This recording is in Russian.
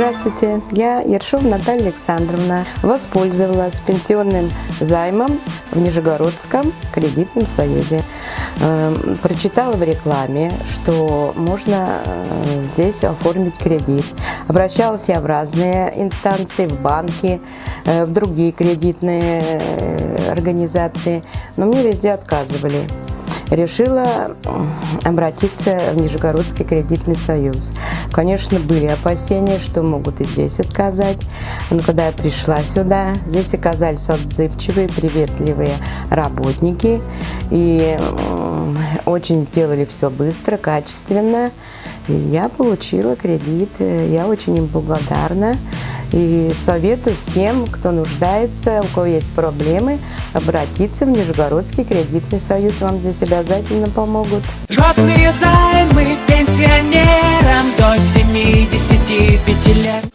Здравствуйте, я Ершова Наталья Александровна. Воспользовалась пенсионным займом в Нижегородском кредитном союзе. Э, Прочитала в рекламе, что можно э, здесь оформить кредит. Обращалась я в разные инстанции, в банки, э, в другие кредитные э, организации, но мне везде отказывали решила обратиться в Нижегородский кредитный союз. Конечно, были опасения, что могут и здесь отказать. Но когда я пришла сюда, здесь оказались отзывчивые, приветливые работники. И очень сделали все быстро, качественно. И я получила кредит. Я очень им благодарна. И советую всем, кто нуждается, у кого есть проблемы, обратиться в Нижегородский кредитный союз. Вам здесь обязательно помогут. Льготные займы пенсионерам до 75 лет.